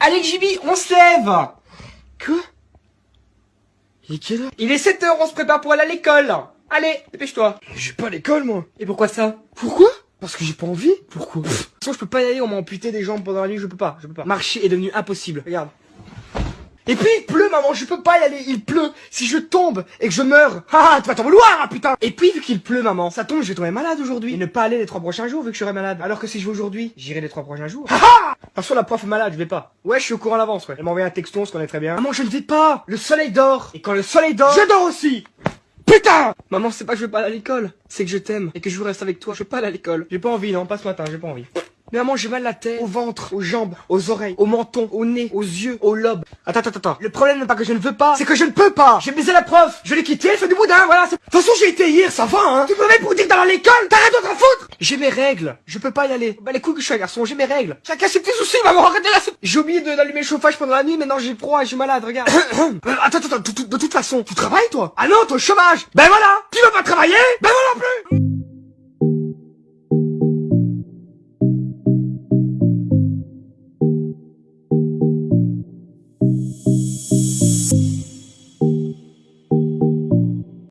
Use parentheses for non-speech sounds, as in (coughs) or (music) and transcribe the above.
Allez Jibi, on se lève. Quoi? Il est quelle heure? Il est 7h, on se prépare pour aller à l'école. Allez, dépêche-toi. Je vais pas à l'école, moi. Et pourquoi ça? Pourquoi? Parce que j'ai pas envie. Pourquoi? De toute façon, je peux pas y aller, on m'a amputé des jambes pendant la nuit, je peux pas, je peux pas. Marcher est devenu impossible, regarde. Et puis il pleut, maman, je peux pas y aller, il pleut. Si je tombe et que je meurs, (laughs) ah, tu vas t'en vouloir, hein, putain. Et puis vu qu'il pleut, maman, ça tombe, je vais tomber malade aujourd'hui. Et ne pas aller les trois prochains jours vu que je serai malade. Alors que si je vais aujourd'hui, j'irai les trois prochains jours. Ah De toute la prof est malade, je vais pas. Ouais, je suis au courant à l'avance, ouais. Elle m'a envoyé un texto, on se connaît très bien. Maman, je ne vais pas. Le soleil dort. Et quand le soleil dort, je dors aussi. Putain Maman, c'est pas que je veux pas aller à l'école, c'est que je t'aime et que je veux rester avec toi. Je veux pas aller à l'école. J'ai pas envie, non, pas ce matin, j'ai pas envie. Mais maman, j'ai mal à la tête, au ventre, aux jambes, aux oreilles, au menton, au nez, aux yeux, au lobe. Attends, attends, attends. Le problème n'est pas que je ne veux pas, c'est que je ne peux pas. J'ai baisé la prof, je l'ai quitté, elle fait du boudin, voilà. De toute façon, j'ai été hier, ça va, hein. Tu me mets pour dire d'aller à l'école, t'as rien d'autre à foutre J'ai mes règles, je peux pas y aller. Bah les couilles que je suis un garçon, j'ai mes règles. Chacun ses petits soucis, maman, arrêtez là. J'ai oublié d'allumer le chauffage pendant la nuit, maintenant j'ai froid je suis malade, regarde. (coughs) Euh, attends, attends, attends, de, toute façon, tu travailles toi? Ah non, au chômage Ben voilà Tu vas pas travailler? Ben voilà,